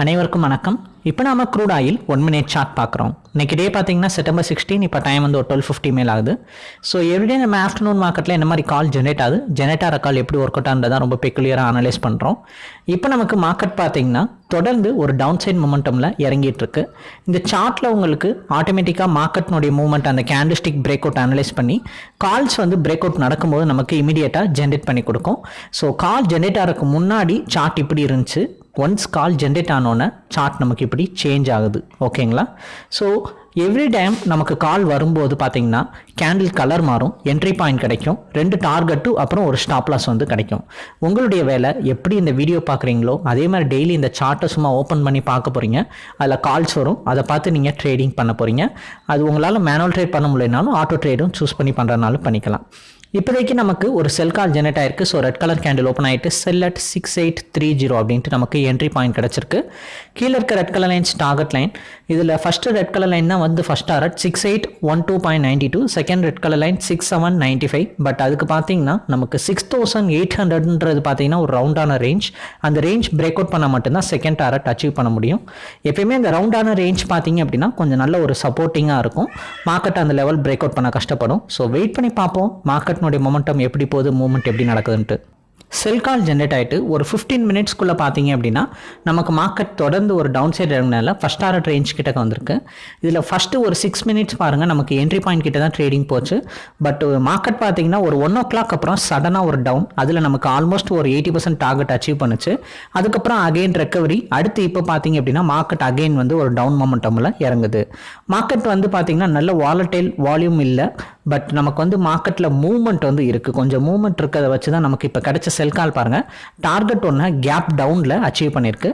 அனைவருக்கும் வணக்கம். இப்போ நாம crude oil one minute chart பார்க்குறோம். இன்னைக்கு டே பார்த்தீங்கன்னா செப்டம்பர் சிக்ஸ்டீன் இப்போ டைம் வந்து ஒரு டுவெல் ஃபிஃப்டி மேல் ஆகுது. ஸோ எவ்ரிடே நம்ம ஆஃப்டர்நூன் மார்க்கெட்டில் என்ன மாதிரி கால் ஜெனரேட் ஆகுது? ஜெனரேட் ஆகிற கால் எப்படி ஒர்க் அவுட் ஆகுன்றதை ரொம்ப பெக்குலியராக அனலைஸ் பண்ணுறோம் இப்போ நமக்கு மார்க்கெட் பார்த்தீங்கன்னா தொடர்ந்து ஒரு டவுன் சைட் மொமெண்டமில் இறங்கிட்டு இருக்கு. இந்த சார்ட்டில் உங்களுக்கு ஆட்டோமேட்டிக்காக மார்க்கெட்னுடைய மூவ்மெண்ட் அந்த கேண்டிஸ்டிக் பிரேக் அவுட் அனலைஸ் பண்ணி கால்ஸ் வந்து பிரேக் அவுட் நடக்கும்போது நமக்கு இமீடியட்டாக ஜென்ரேட் பண்ணி கொடுக்கும். ஸோ கால் ஜென்ரேட் ஆகிறதுக்கு முன்னாடி சார்ட் இப்படி இருந்துச்சு. ஒன்ஸ் கால் ஜென்ரேட் ஆனோன்னே சார்ட் நமக்கு இப்படி சேஞ்ச் ஆகுது. ஓகேங்களா? ஸோ எவ்ரி டைம் நமக்கு கால் வரும்போது பார்த்தீங்கன்னா கேண்டில் கலர் மாறும் என்ட்ரி பாயிண்ட் கிடைக்கும் ரெண்டு டார்கெட்டும் அப்புறம் ஒரு ஸ்டாப் லாஸ் வந்து கிடைக்கும். உங்களுடைய வேலை எப்படி இந்த வீடியோ பார்க்குறீங்களோ அதே மாதிரி டெய்லி இந்த சார்ட்டை சும்மா ஓப்பன் பண்ணி பார்க்க போகிறீங்க அதில் கால்ஸ் வரும் அதை பார்த்து நீங்கள் ட்ரேடிங் பண்ண போகிறீங்க அது உங்களால் மேனுவல் ட்ரேட் பண்ண முடியலனாலும் ஆட்டோ ட்ரேடும் சூஸ் பண்ணி பண்ணுறதுனாலும் பண்ணிக்கலாம். இப்போதைக்கு நமக்கு ஒரு செல் கால் ஜெனரேட் ஆயிருக்கு. So red colour candle open ஆகிட்டு sell at six eight three zero அப்படின்ட்டு நமக்கு என்ட்ரி பாயிண்ட் கிடச்சிருக்கு. கீழே இருக்க red colour lines target line இதில் ஃபஸ்ட்டு ரெட் கலர் லைன் தான் வந்து first target six eight one two point ninety two second red colour line six seven ninety five but அதுக்கு பார்த்தீங்கன்னா நமக்கு சிக்ஸ் தௌசண்ட் எயிட் ஹண்ட்ரட்ன்றது பார்த்தீங்கன்னா ஒரு ரவுண்டான ரேஞ்ச் அந்த ரேஞ்ச் பிரேக் அவுட் பண்ணால் மட்டும்தான் செகண்ட் டாரட் அச்சீவ் பண்ண முடியும். எப்பயுமே இந்த ரவுண்டான ரேஞ்ச் பார்த்தீங்க அப்படின்னா கொஞ்சம் நல்ல ஒரு சப்போர்ட்டிங்காக இருக்கும். மார்க்கெட் அந்த லெவல் பிரேக் அவுட் பண்ண கஷ்டப்படும். ஸோ வெயிட் பண்ணி பார்ப்போம். மார்க்கெட்னுடைய மொமெண்டம் எப்படி போகுது மூவ்மெண்ட் எப்படி நடக்குதுன்ட்டு. செல் கால் ஜென்ரேட் ஆகிட்டு ஒரு ஃபிஃப்டீன் மினிட்ஸ்க்குள்ளே பார்த்தீங்க அப்படின்னா நமக்கு மார்க்கெட் தொடர்ந்து ஒரு டவுன் சைடு இறங்கினால ஃபஸ்ட் ஆர்டர் ரேஞ்ச் கிட்ட வந்திருக்கு. இதில் ஃபஸ்ட்டு ஒரு சிக்ஸ் மினிட்ஸ் பாருங்கள் நமக்கு என்ட்ரி பாயிண்ட் கிட்ட தான் ட்ரேடிங் போச்சு பட் மார்க்கெட் பார்த்தீங்கன்னா ஒரு ஒன் ஓ கிளாக் அப்புறம் சடனாக ஒரு டவுன் அதில் நமக்கு ஆல்மோஸ்ட் ஒரு எயிட்டி பர்சன்ட் டார்கெட் அச்சீவ் பண்ணுச்சு. அதுக்கப்புறம் அகெயின் ரெக்கவரி அடுத்து இப்போ பார்த்தீங்க அப்படின்னா மார்க்கெட் அகெயின் வந்து ஒரு டவுன் மொமெண்டமில் இறங்குது. மார்க்கெட் வந்து பார்த்தீங்கன்னா நல்ல வாலட்டைல் வால்யூம் இல்லை. பட் நமக்கு வந்து மார்க்கெட்டில் மூவ்மெண்ட் வந்து இருக்குது கொஞ்சம் மூவ்மெண்ட் இருக்கிறத வச்சு தான் நமக்கு இப்போ கிடைச்ச செல் கால் பாருங்கள் டார்கெட் ஒன்று கேப் டவுனில் அச்சீவ் பண்ணியிருக்கு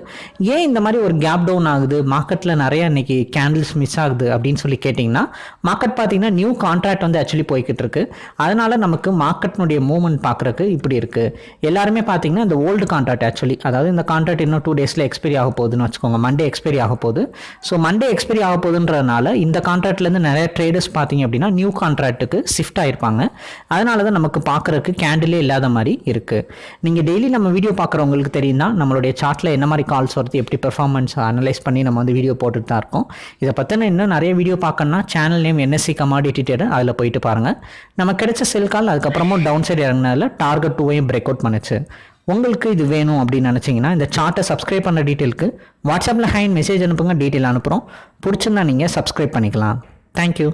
ஏன் இந்த மாதிரி ஒரு கேப் டவுன் ஆகுது? மார்க்கெட்டில் நிறைய இன்றைக்கி கேண்டில்ஸ் மிஸ் ஆகுது அப்படின்னு சொல்லி கேட்டிங்கன்னா மார்க்கெட் பார்த்தீங்கன்னா நியூ கான்ட்ராக்ட் வந்து ஆக்சுவலி போய்கிட்டு இருக்கு. அதனால் நமக்கு மார்க்கெட்னுடைய மூவ்மெண்ட் பார்க்குறக்கு இப்படி இருக்குது எல்லாருமே பார்த்தீங்கன்னா இந்த ஓல்டு கான்ட்ராக்ட் ஆக்சுவலி அதாவது இந்த கான்ட்ராக்ட் இன்னும் டூ டேஸில் எக்ஸ்பைரி ஆக போகுதுன்னு வச்சுக்கோங்க. மண்டே எக்ஸ்பைரி ஆக போகுது. ஸோ மண்டே எக்ஸ்பைரி ஆக போகுதுன்றதுனால இந்த கான்ட்ராக்ட்லேருந்து நிறைய ட்ரேடர்ஸ் பார்த்தீங்க அப்படின்னா நியூ கான்ட்ராக்ட்டுக்கு ஷிஃப்ட் ஆகிருப்பாங்க அதனால தான் நமக்கு பார்க்குறக்கு கேண்டிலே இல்லாத மாதிரி இருக்குது நீங்கள் டெய்லி நம்ம வீடியோ பார்க்குறவங்களுக்கு தெரியும்னா நம்மளுடைய சார்ட்டில் என்ன மாதிரி கால்ஸ் வருது எப்படி பெர்ஃபார்மன்ஸ் அனலைஸ் பண்ணி நம்ம வந்து வீடியோ போட்டுட்டு தான் இருக்கோம். இதை பற்றின இன்னும் நிறைய வீடியோ பார்க்கணும்னா channel name NSC commodity trader அதில் போயிட்டு பாருங்கள் நம்ம கிடைச்ச செல் கால் அதுக்கப்புறமும் டவுன் சைடு இறங்கினதில் டார்கெட் டூவையும் பிரேக் அவுட் பண்ணுச்சு. உங்களுக்கு இது வேணும் அப்படின்னு நினச்சிங்கன்னா இந்த சார்ட்டை சப்ஸ்கிரைப் பண்ண டீட்டெயிலுக்கு வாட்ஸ்அப்பில் ஹேண்ட் மெசேஜ் அனுப்புங்க டீட்டெயில் அனுப்புகிறோம் பிடிச்சிருந்தா நீங்கள் சப்ஸ்கிரைப் பண்ணிக்கலாம். தேங்க்யூ